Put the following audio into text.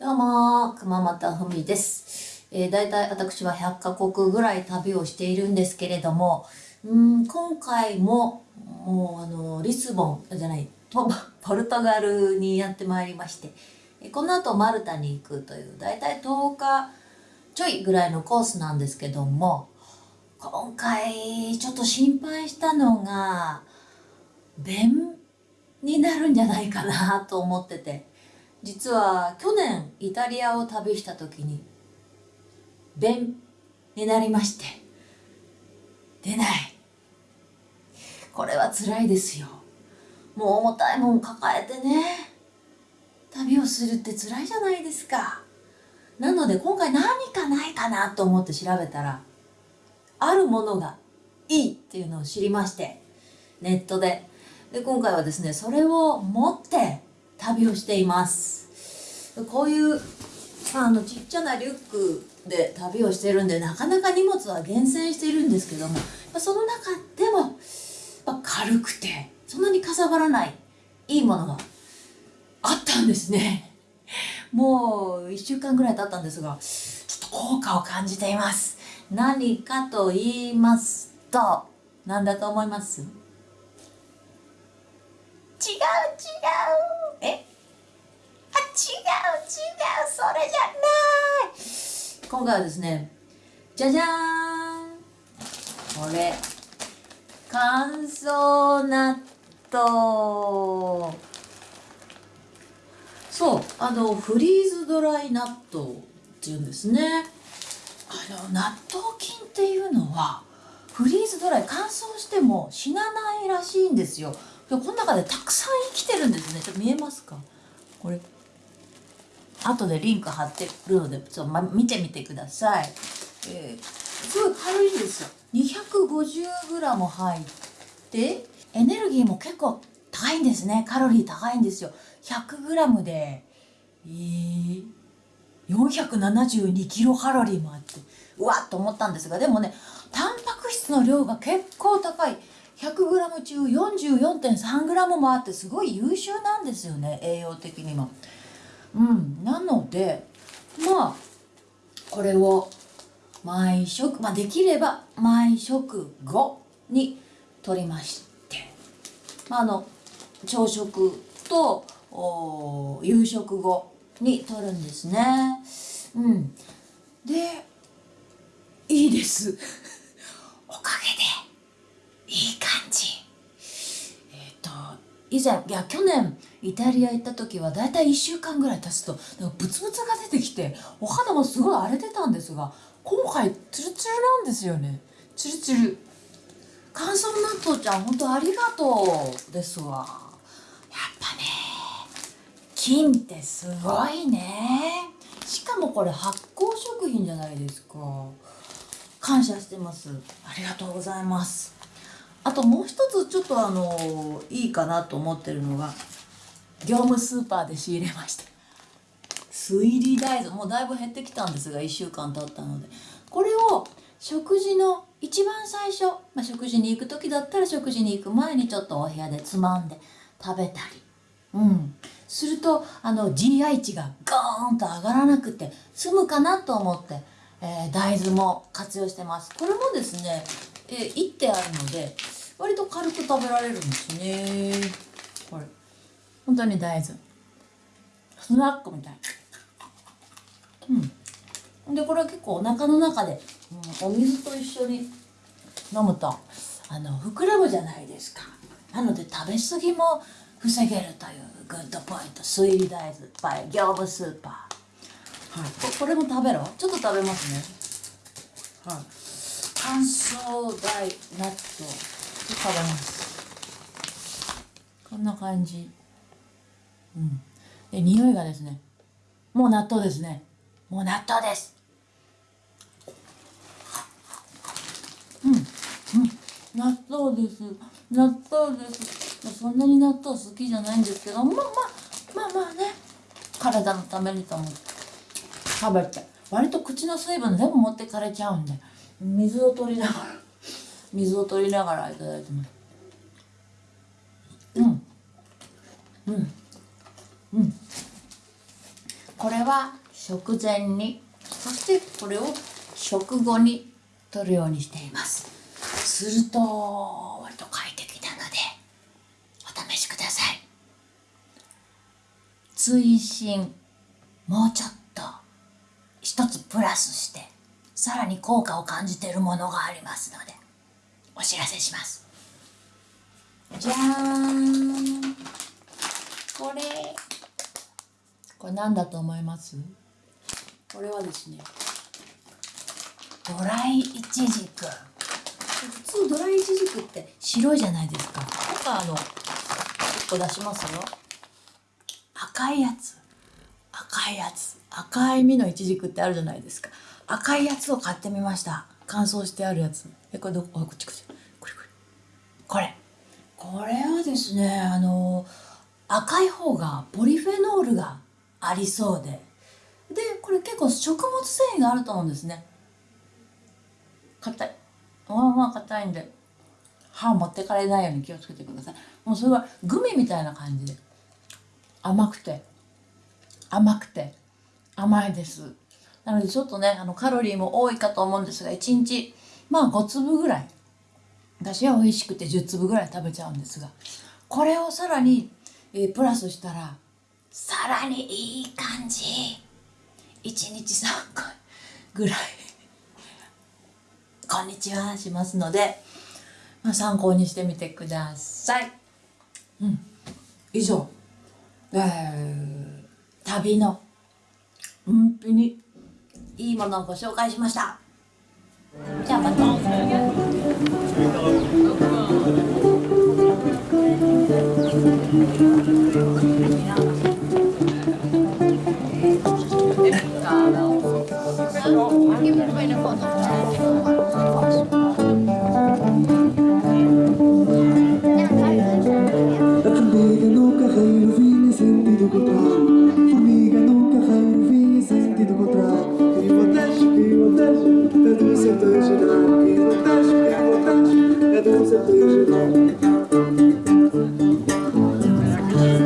どうも、熊本ふみです。えー、大体私は100カ国ぐらい旅をしているんですけれども、うん今回も、もうあの、リスボン、じゃない、ポルトガルにやってまいりまして、この後マルタに行くという、大体10日ちょいぐらいのコースなんですけども、今回ちょっと心配したのが、便になるんじゃないかなと思ってて、実は去年イタリアを旅した時に便になりまして出ない。これは辛いですよ。もう重たいもん抱えてね旅をするって辛いじゃないですか。なので今回何かないかなと思って調べたらあるものがいいっていうのを知りましてネットで。で今回はですねそれを持って旅をしています。こういうあのちっちゃなリュックで旅をしてるんでなかなか荷物は厳選しているんですけどもその中でも軽くてそんなにかさばらないいいものがあったんですね。もう1週間ぐらい経ったんですがちょっと効果を感じています。何かと言いますと何だと思います？違う違う。それじゃない。今回はですねじゃじゃーん。これ乾燥納豆。そうあのフリーズドライ納豆っていうんですね。あの納豆菌っていうのはフリーズドライ乾燥しても死なないらしいんですよ。でこの中でたくさん生きてるんですね。ちょっと見えますか？これ。後でリンク貼ってるのでちょ、ま、見てみてください、えー、すごい軽いんですよ。250g 入ってエネルギーも結構高いんですね。カロリー高いんですよ。100g でえー、472キロカロリーもあってうわっと思ったんですがでもねタンパク質の量が結構高い。100g 中 44.3g もあってすごい優秀なんですよね栄養的にも。うん、なのでまあこれを毎食、まあ、できれば毎食後に取りまして、まあ、あの朝食とお夕食後に取るんですね。うん、でいいです。おかげでいい感じ。えっ、と以前いや去年イタリア行った時はだいたい1週間ぐらい経つとなんかブツブツが出てきてお肌もすごい荒れてたんですが今回ツルツルなんですよね。ツルツル。乾燥納豆ちゃん本当ありがとうですわ。やっぱね菌ってすごいね。しかもこれ発酵食品じゃないですか。感謝してます。ありがとうございます。あともう一つちょっとあのいいかなと思ってるのが業務スーパーで仕入れました。推理大豆。もうだいぶ減ってきたんですが1週間経ったので。これを食事の一番最初、まあ、食事に行く時だったら食事に行く前にちょっとお部屋でつまんで食べたり。うん。するとあの GI 値がゴーンと上がらなくて済むかなと思って、えー大豆も活用してます。これもですね、えー、いってあるので割と軽く食べられるんですね。これ。本当に大豆。スナックみたい。うん。でこれは結構お腹の中で、うん、お水と一緒に飲むとあの膨らむじゃないですか。なので食べ過ぎも防げるというグッドポイント。推理大豆 by 業務スーパー。はい。ここれも食べろ？ちょっと食べますね。はい。乾燥大納豆食べます。こんな感じ。うん。で匂いがですねもう納豆ですね。もう納豆です。うん。うん。納豆です。納豆です。そんなに納豆好きじゃないんですけどまあまあまあまあね。体のためにと思って食べて。割と口の水分全部持ってかれちゃうんで。水を取りながら。水を取りながらいただいてます。うん。うん。うん。これは食前にそしてこれを食後に取るようにしています。すると割と快適なのでお試しください。追伸もうちょっと一つプラスしてさらに効果を感じているものがありますのでお知らせします。じゃーん。これこれ何だと思います？これはですね。ドライイチジク。普通ドライイチジクって白いじゃないですか。とかあの1個出しますよ。赤いやつ。赤いやつ。赤い実のイチジクってあるじゃないですか。赤いやつを買ってみました。乾燥してあるやつ。えこれどこ？あこっちこっち。これこれ。これ。これはですねあの赤い方がポリフェノールがありそうで。でこれ結構食物繊維があると思うんですね。硬い。まあまあ硬いんで歯持ってかれないように気をつけてください。もうそれはグミみたいな感じで。甘くて。甘くて。甘いです。なのでちょっとねあのカロリーも多いかと思うんですが1日まあ5粒ぐらい。私は美味しくて10粒ぐらい食べちゃうんですがこれをさらに、えー、プラスしたらさらにいい感じ1日3回ぐらいこんにちはしますので、まあ、参考にしてみてください。うん、以上、えー、旅のうんぴにいいものをご紹介しました。じゃあまた。